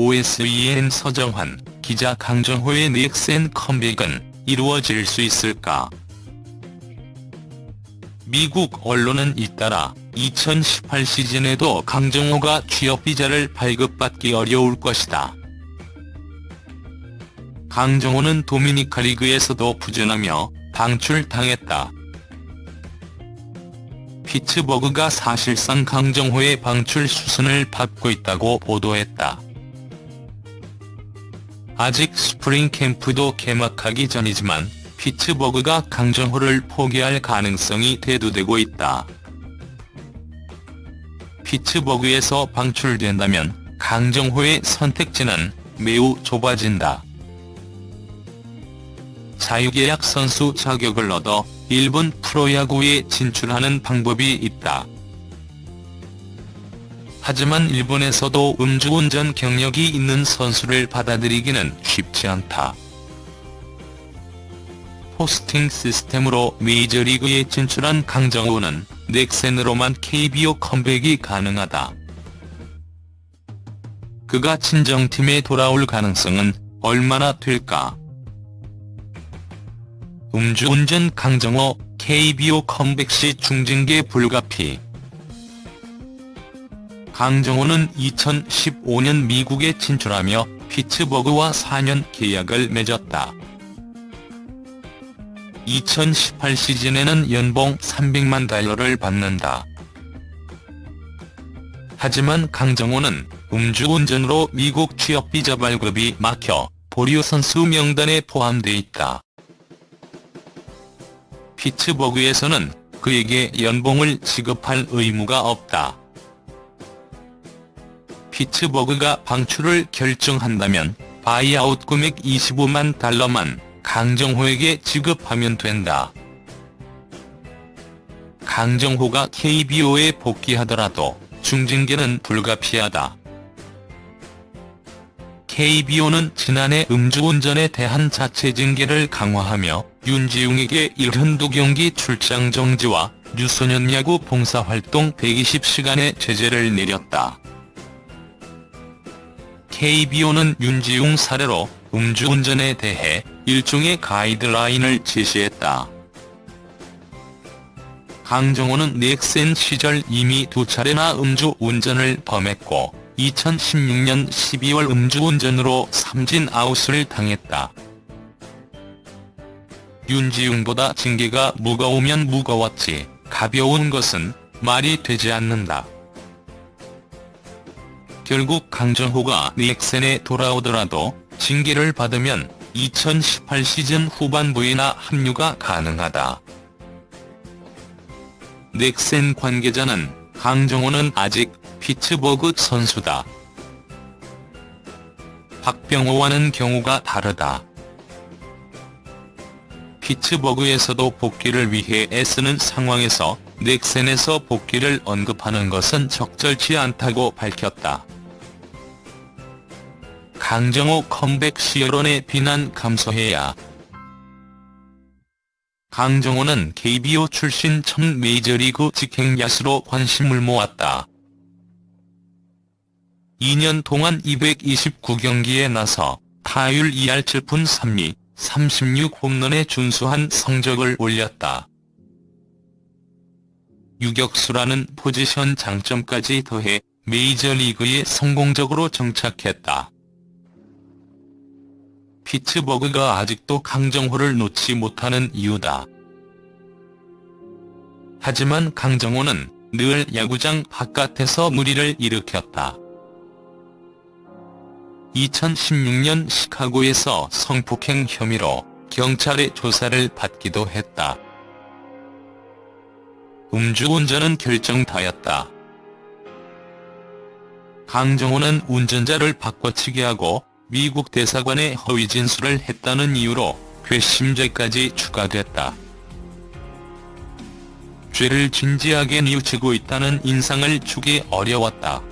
OSEN 서정환, 기자 강정호의 넥센 컴백은 이루어질 수 있을까? 미국 언론은 잇따라 2018 시즌에도 강정호가 취업비자를 발급받기 어려울 것이다. 강정호는 도미니카 리그에서도 부진하며 방출당했다. 피츠버그가 사실상 강정호의 방출 수순을 밟고 있다고 보도했다. 아직 스프링 캠프도 개막하기 전이지만 피츠버그가 강정호를 포기할 가능성이 대두되고 있다. 피츠버그에서 방출된다면 강정호의 선택지는 매우 좁아진다. 자유계약 선수 자격을 얻어 일본 프로야구에 진출하는 방법이 있다. 하지만 일본에서도 음주운전 경력이 있는 선수를 받아들이기는 쉽지 않다. 포스팅 시스템으로 메이저리그에 진출한 강정호는 넥센으로만 KBO 컴백이 가능하다. 그가 친정팀에 돌아올 가능성은 얼마나 될까? 음주운전 강정호 KBO 컴백 시 중징계 불가피 강정호는 2015년 미국에 진출하며 피츠버그와 4년 계약을 맺었다. 2018 시즌에는 연봉 300만 달러를 받는다. 하지만 강정호는 음주운전으로 미국 취업비자 발급이 막혀 보류 선수 명단에 포함돼 있다. 피츠버그에서는 그에게 연봉을 지급할 의무가 없다. 피츠버그가 방출을 결정한다면 바이아웃 금액 25만 달러만 강정호에게 지급하면 된다. 강정호가 KBO에 복귀하더라도 중징계는 불가피하다. KBO는 지난해 음주운전에 대한 자체 징계를 강화하며 윤지웅에게 72경기 출장 정지와 유소년 야구 봉사활동 120시간의 제재를 내렸다. KBO는 윤지웅 사례로 음주운전에 대해 일종의 가이드라인을 제시했다. 강정호는 넥센 시절 이미 두 차례나 음주운전을 범했고 2016년 12월 음주운전으로 삼진 아웃을 당했다. 윤지웅보다 징계가 무거우면 무거웠지 가벼운 것은 말이 되지 않는다. 결국 강정호가 넥센에 돌아오더라도 징계를 받으면 2018 시즌 후반부에나 합류가 가능하다. 넥센 관계자는 강정호는 아직 피츠버그 선수다. 박병호와는 경우가 다르다. 피츠버그에서도 복귀를 위해 애쓰는 상황에서 넥센에서 복귀를 언급하는 것은 적절치 않다고 밝혔다. 강정호 컴백 시 여론의 비난 감소해야 강정호는 KBO 출신 첫 메이저리그 직행 야수로 관심을 모았다. 2년 동안 229경기에 나서 타율 2할 7푼 3리, 36홈런에 준수한 성적을 올렸다. 유격수라는 포지션 장점까지 더해 메이저리그에 성공적으로 정착했다. 피츠버그가 아직도 강정호를 놓지 못하는 이유다. 하지만 강정호는 늘 야구장 바깥에서 무리를 일으켰다. 2016년 시카고에서 성폭행 혐의로 경찰의 조사를 받기도 했다. 음주운전은 결정타였다. 강정호는 운전자를 바꿔치기 하고 미국 대사관에 허위 진술을 했다는 이유로 괘씸죄까지 추가됐다. 죄를 진지하게 뉘우치고 있다는 인상을 주기 어려웠다.